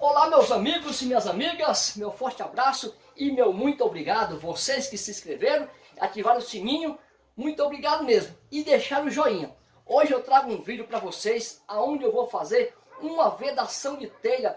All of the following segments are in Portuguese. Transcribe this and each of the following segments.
Olá meus amigos e minhas amigas, meu forte abraço e meu muito obrigado, vocês que se inscreveram, ativaram o sininho, muito obrigado mesmo, e deixaram o joinha. Hoje eu trago um vídeo para vocês, onde eu vou fazer uma vedação de telha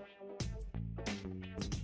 We'll be right back.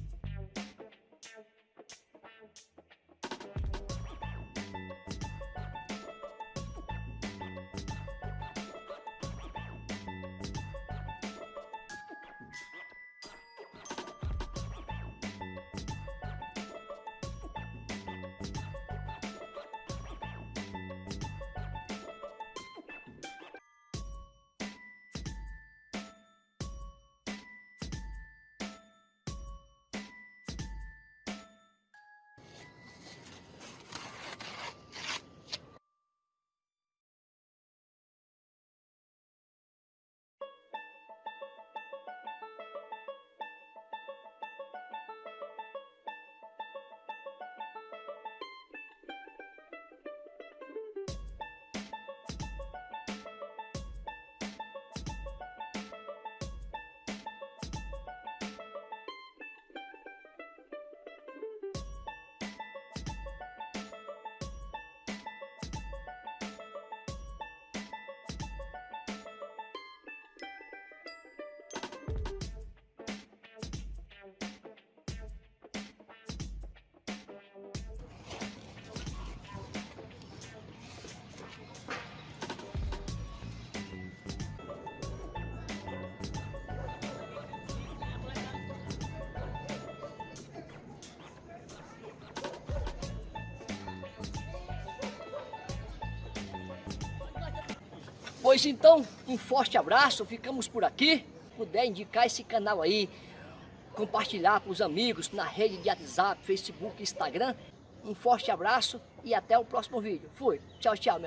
Pois então, um forte abraço, ficamos por aqui. Puder indicar esse canal aí, compartilhar com os amigos na rede de WhatsApp, Facebook, Instagram. Um forte abraço e até o próximo vídeo. Fui. Tchau, tchau.